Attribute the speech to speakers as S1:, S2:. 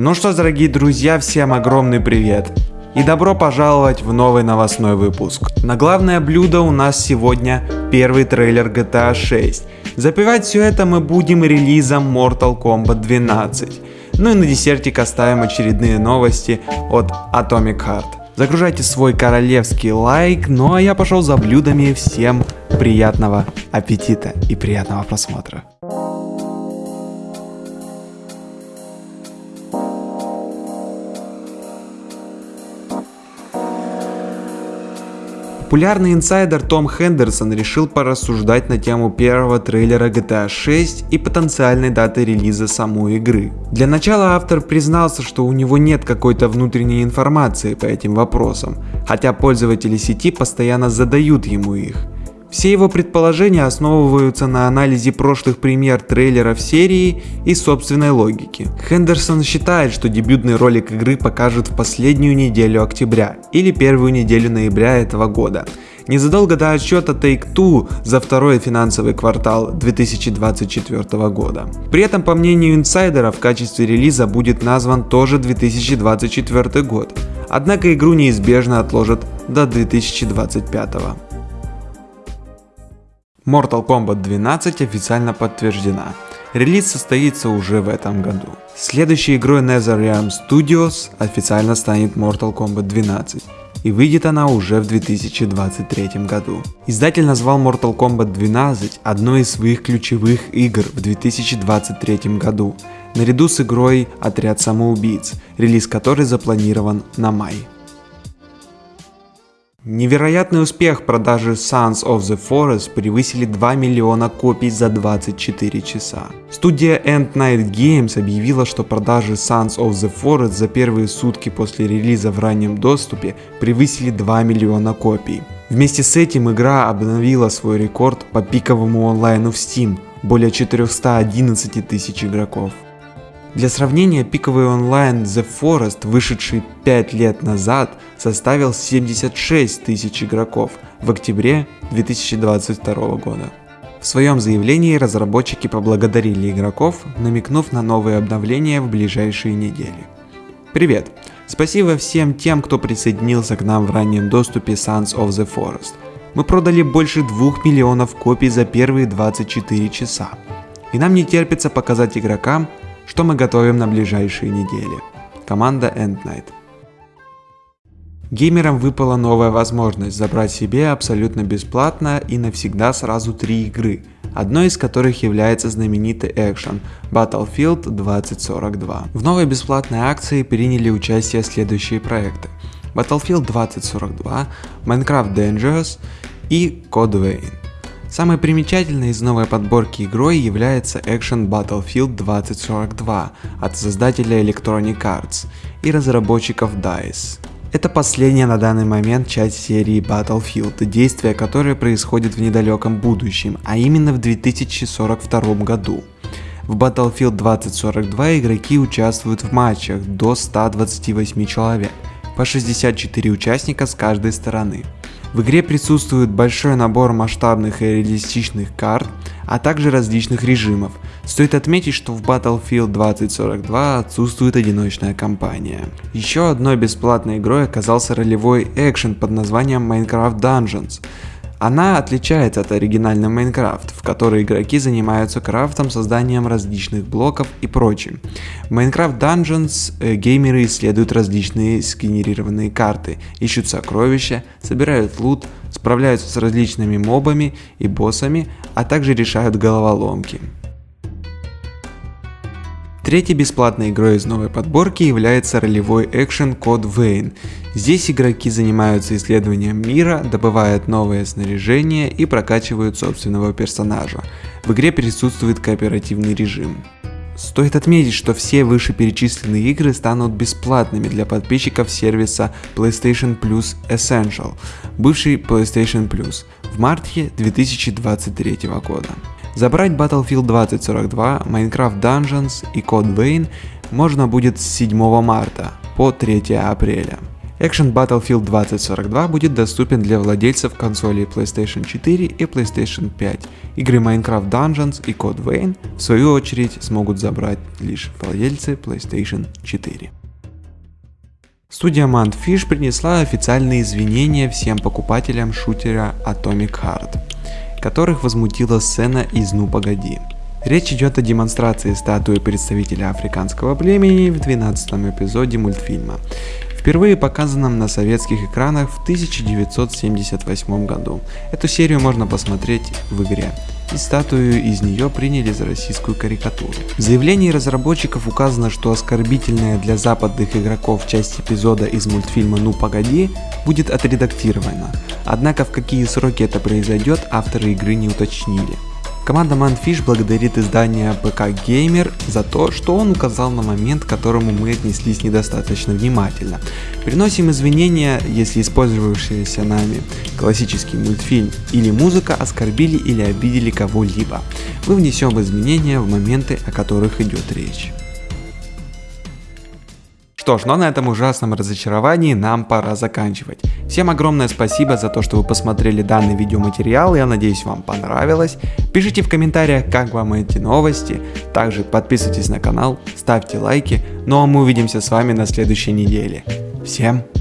S1: Ну что дорогие друзья, всем огромный привет! И добро пожаловать в новый новостной выпуск. На главное блюдо у нас сегодня первый трейлер GTA 6. Запивать все это мы будем релизом Mortal Kombat 12. Ну и на десертик оставим очередные новости от Atomic Heart. Загружайте свой королевский лайк, ну а я пошел за блюдами. Всем приятного аппетита и приятного просмотра. Популярный инсайдер Том Хендерсон решил порассуждать на тему первого трейлера GTA 6 и потенциальной даты релиза самой игры. Для начала автор признался, что у него нет какой-то внутренней информации по этим вопросам, хотя пользователи сети постоянно задают ему их. Все его предположения основываются на анализе прошлых премьер трейлеров серии и собственной логики. Хендерсон считает, что дебютный ролик игры покажут в последнюю неделю октября или первую неделю ноября этого года. Незадолго до отчета Take-Two за второй финансовый квартал 2024 года. При этом, по мнению инсайдера, в качестве релиза будет назван тоже 2024 год, однако игру неизбежно отложат до 2025. Mortal Kombat 12 официально подтверждена. Релиз состоится уже в этом году. Следующей игрой NetherRealm Studios официально станет Mortal Kombat 12 и выйдет она уже в 2023 году. Издатель назвал Mortal Kombat 12 одной из своих ключевых игр в 2023 году, наряду с игрой Отряд самоубийц, релиз которой запланирован на май. Невероятный успех продажи Sons of the Forest превысили 2 миллиона копий за 24 часа. Студия End Night Games объявила, что продажи Sons of the Forest за первые сутки после релиза в раннем доступе превысили 2 миллиона копий. Вместе с этим игра обновила свой рекорд по пиковому онлайну в Steam – более 411 тысяч игроков. Для сравнения, пиковый онлайн The Forest, вышедший 5 лет назад, составил 76 тысяч игроков в октябре 2022 года. В своем заявлении разработчики поблагодарили игроков, намекнув на новые обновления в ближайшие недели. Привет! Спасибо всем тем, кто присоединился к нам в раннем доступе Sons of the Forest. Мы продали больше 2 миллионов копий за первые 24 часа. И нам не терпится показать игрокам, что мы готовим на ближайшие недели. Команда End Night. Геймерам выпала новая возможность забрать себе абсолютно бесплатно и навсегда сразу три игры, одной из которых является знаменитый экшен Battlefield 2042. В новой бесплатной акции приняли участие следующие проекты. Battlefield 2042, Minecraft Dangerous и Code. Самой примечательной из новой подборки игрой является Action Battlefield 2042 от создателя Electronic Arts и разработчиков DICE. Это последняя на данный момент часть серии Battlefield, действие которой происходит в недалеком будущем, а именно в 2042 году. В Battlefield 2042 игроки участвуют в матчах до 128 человек, по 64 участника с каждой стороны. В игре присутствует большой набор масштабных и реалистичных карт, а также различных режимов. Стоит отметить, что в Battlefield 2042 отсутствует одиночная кампания. Еще одной бесплатной игрой оказался ролевой экшен под названием Minecraft Dungeons. Она отличается от оригинального Майнкрафт, в которой игроки занимаются крафтом, созданием различных блоков и прочим. В Minecraft Dungeons э, геймеры исследуют различные сгенерированные карты, ищут сокровища, собирают лут, справляются с различными мобами и боссами, а также решают головоломки. Третьей бесплатной игрой из новой подборки является ролевой экшен Code Vein. Здесь игроки занимаются исследованием мира, добывают новое снаряжение и прокачивают собственного персонажа. В игре присутствует кооперативный режим. Стоит отметить, что все вышеперечисленные игры станут бесплатными для подписчиков сервиса PlayStation Plus Essential, бывший PlayStation Plus, в марте 2023 года. Забрать Battlefield 2042, Minecraft Dungeons и Code Vein можно будет с 7 марта по 3 апреля. Action Battlefield 2042 будет доступен для владельцев консолей PlayStation 4 и PlayStation 5. Игры Minecraft Dungeons и Code Vein в свою очередь смогут забрать лишь владельцы PlayStation 4. Студия Mantfish принесла официальные извинения всем покупателям шутера Atomic Heart, которых возмутила сцена из «Ну погоди». Речь идет о демонстрации статуи представителя африканского племени в 12 эпизоде мультфильма, впервые показанном на советских экранах в 1978 году. Эту серию можно посмотреть в игре и статую из нее приняли за российскую карикатуру. В заявлении разработчиков указано, что оскорбительная для западных игроков часть эпизода из мультфильма «Ну погоди» будет отредактирована, однако в какие сроки это произойдет авторы игры не уточнили. Команда Manfish благодарит издание ПК Gamer за то, что он указал на момент, к которому мы отнеслись недостаточно внимательно. Приносим извинения, если использовавшиеся нами классический мультфильм или музыка оскорбили или обидели кого-либо. Мы внесем изменения в моменты, о которых идет речь. Что ж, но на этом ужасном разочаровании нам пора заканчивать. Всем огромное спасибо за то, что вы посмотрели данный видеоматериал, я надеюсь вам понравилось. Пишите в комментариях, как вам эти новости, также подписывайтесь на канал, ставьте лайки, ну а мы увидимся с вами на следующей неделе. Всем пока!